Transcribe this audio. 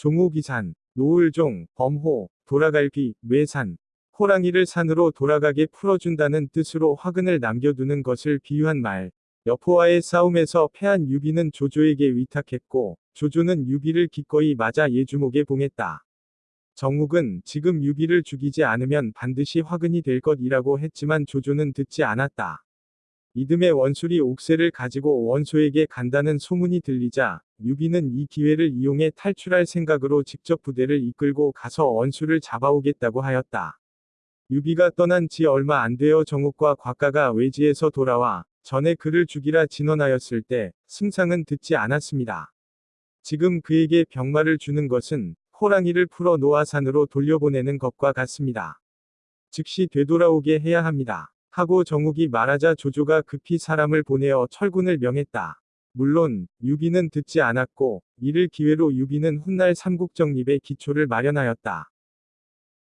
종우기산, 노을종, 범호, 도라갈비, 뇌산, 호랑이를 산으로 돌아가게 풀어준다는 뜻으로 화근을 남겨두는 것을 비유한 말. 여포와의 싸움에서 패한 유비는 조조에게 위탁했고 조조는 유비를 기꺼이 맞아 예주목에 봉했다. 정욱은 지금 유비를 죽이지 않으면 반드시 화근이 될 것이라고 했지만 조조는 듣지 않았다. 이듬해 원술이 옥새를 가지고 원소에게 간다는 소문이 들리자 유비는 이 기회를 이용해 탈출할 생각으로 직접 부대를 이끌고 가서 원술을 잡아오겠다고 하였다. 유비가 떠난 지 얼마 안 되어 정욱과 곽가가 외지에서 돌아와 전에 그를 죽이라 진언하였을 때 승상은 듣지 않았습니다. 지금 그에게 병마를 주는 것은 호랑이를 풀어놓아 산으로 돌려보내는 것과 같습니다. 즉시 되돌아오게 해야 합니다. 하고 정욱이 말하자 조조가 급히 사람을 보내어 철군을 명했다. 물론 유비는 듣지 않았고 이를 기회로 유비는 훗날 삼국정립의 기초를 마련하였다.